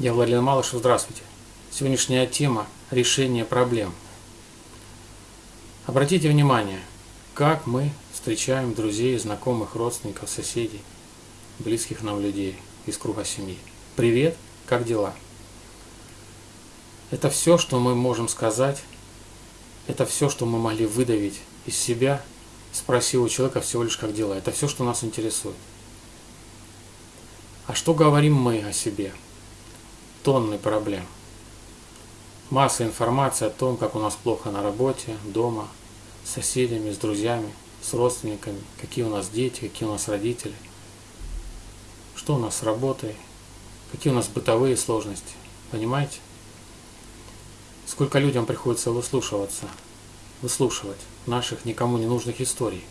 Я Владимир Малышев, здравствуйте. Сегодняшняя тема – решение проблем. Обратите внимание, как мы встречаем друзей, знакомых, родственников, соседей, близких нам людей из круга семьи. Привет, как дела? Это все, что мы можем сказать, это все, что мы могли выдавить из себя, спросив у человека всего лишь как дела. Это все, что нас интересует. А что говорим мы о себе? Тонны проблем. Масса информации о том, как у нас плохо на работе, дома, с соседями, с друзьями, с родственниками, какие у нас дети, какие у нас родители, что у нас с работой, какие у нас бытовые сложности. Понимаете? Сколько людям приходится выслушиваться, выслушивать наших никому не нужных историй.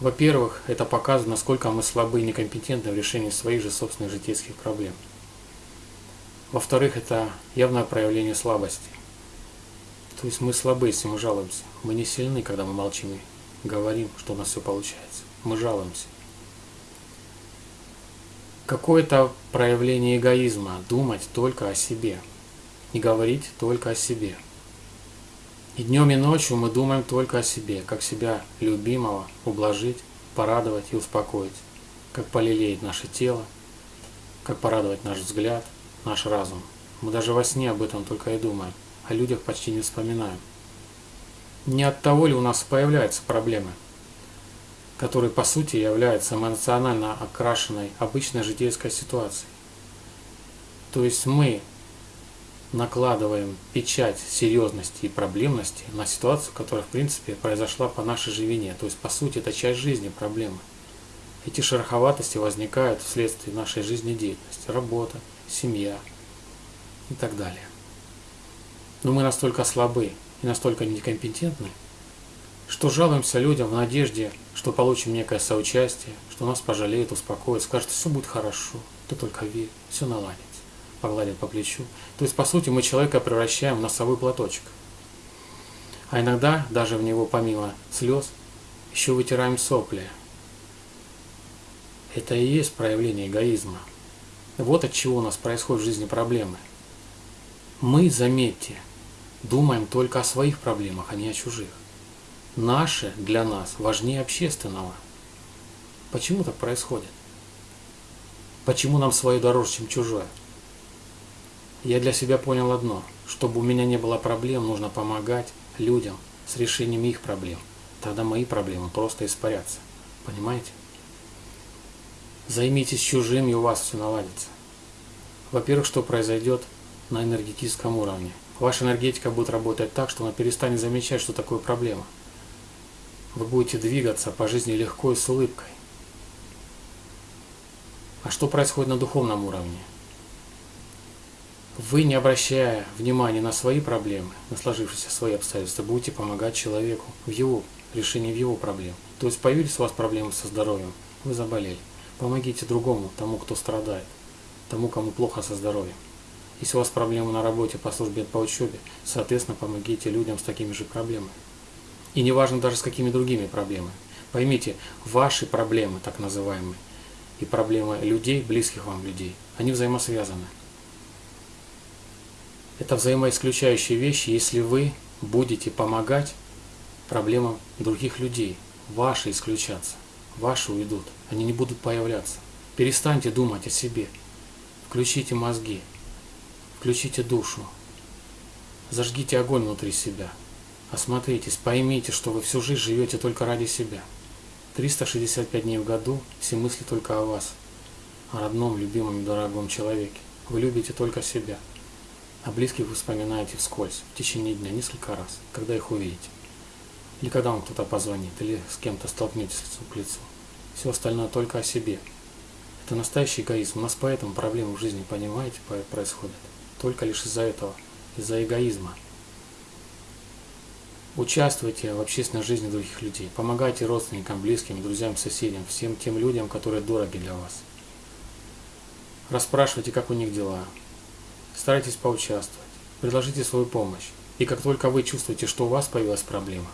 Во-первых, это показывает, насколько мы слабы и некомпетентны в решении своих же собственных житейских проблем. Во-вторых, это явное проявление слабости. То есть мы слабы, если мы жалуемся. Мы не сильны, когда мы молчим и говорим, что у нас все получается. Мы жалуемся. Какое-то проявление эгоизма – думать только о себе – и говорить только о себе. И днем и ночью мы думаем только о себе, как себя любимого ублажить, порадовать и успокоить, как полелеять наше тело, как порадовать наш взгляд, наш разум. Мы даже во сне об этом только и думаем, о людях почти не вспоминаем. Не от того ли у нас появляются проблемы, которые по сути являются эмоционально окрашенной обычной житейской ситуацией. То есть мы накладываем печать серьезности и проблемности на ситуацию, которая в принципе произошла по нашей же вине. То есть по сути это часть жизни проблемы. Эти шероховатости возникают вследствие нашей жизнедеятельности, работа, семья и так далее. Но мы настолько слабы и настолько некомпетентны, что жалуемся людям в надежде, что получим некое соучастие, что нас пожалеют, успокоят, скажут, все будет хорошо, ты только верь, все наладится погладит по плечу. То есть, по сути, мы человека превращаем в носовой платочек. А иногда, даже в него помимо слез, еще вытираем сопли. Это и есть проявление эгоизма. Вот от чего у нас происходят в жизни проблемы. Мы, заметьте, думаем только о своих проблемах, а не о чужих. Наши для нас важнее общественного. Почему так происходит? Почему нам свое дороже, чем чужое? Я для себя понял одно. Чтобы у меня не было проблем, нужно помогать людям с решением их проблем. Тогда мои проблемы просто испарятся. Понимаете? Займитесь чужим, и у вас все наладится. Во-первых, что произойдет на энергетическом уровне? Ваша энергетика будет работать так, что она перестанет замечать, что такое проблема. Вы будете двигаться по жизни легко и с улыбкой. А что происходит на духовном уровне? Вы, не обращая внимания на свои проблемы, на сложившиеся свои обстоятельства, будете помогать человеку в его решении в его проблем. То есть появились у вас проблемы со здоровьем, вы заболели. Помогите другому, тому, кто страдает, тому, кому плохо со здоровьем. Если у вас проблемы на работе, по службе, по учебе, соответственно, помогите людям с такими же проблемами. И неважно даже с какими другими проблемами. Поймите, ваши проблемы, так называемые, и проблемы людей, близких вам людей, они взаимосвязаны. Это взаимоисключающие вещи, если вы будете помогать проблемам других людей. Ваши исключаться, ваши уйдут, они не будут появляться. Перестаньте думать о себе. Включите мозги, включите душу, зажгите огонь внутри себя. Осмотритесь, поймите, что вы всю жизнь живете только ради себя. 365 дней в году все мысли только о вас, о родном, любимом и дорогом человеке. Вы любите только себя. А близких вы вспоминаете вскользь, в течение дня, несколько раз, когда их увидите. Или когда вам кто-то позвонит, или с кем-то столкнетесь лицом к лицу. Все остальное только о себе. Это настоящий эгоизм. У нас поэтому проблемы в жизни, понимаете, происходят. Только лишь из-за этого, из-за эгоизма. Участвуйте в общественной жизни других людей. Помогайте родственникам, близким, друзьям, соседям, всем тем людям, которые дороги для вас. Расспрашивайте, как у них дела, Старайтесь поучаствовать, предложите свою помощь. И как только вы чувствуете, что у вас появилась проблема,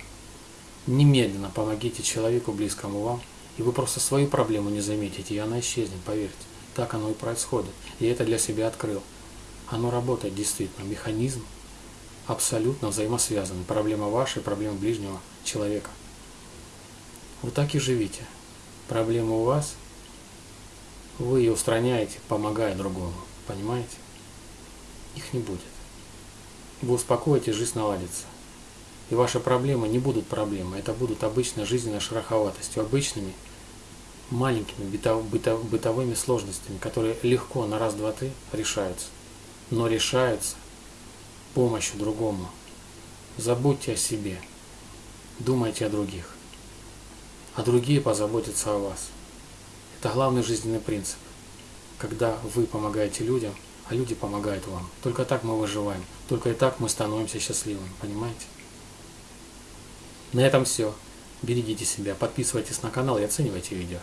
немедленно помогите человеку, близкому вам, и вы просто свою проблему не заметите, и она исчезнет, поверьте. Так оно и происходит. Я это для себя открыл. Оно работает действительно. Механизм абсолютно взаимосвязаны. Проблема ваша и проблема ближнего человека. Вы так и живите. Проблема у вас, вы ее устраняете, помогая другому. Понимаете? Их не будет. Вы успокоитесь, жизнь наладится. И ваши проблемы не будут проблемы, это будут обычной жизненной шероховатостью, обычными маленькими бытов, бытов, бытовыми сложностями, которые легко на раз-два-три решаются. Но решаются помощью другому. Забудьте о себе, думайте о других, а другие позаботятся о вас. Это главный жизненный принцип. Когда вы помогаете людям, а люди помогают вам. Только так мы выживаем, только и так мы становимся счастливыми, понимаете? На этом все. Берегите себя, подписывайтесь на канал и оценивайте видео.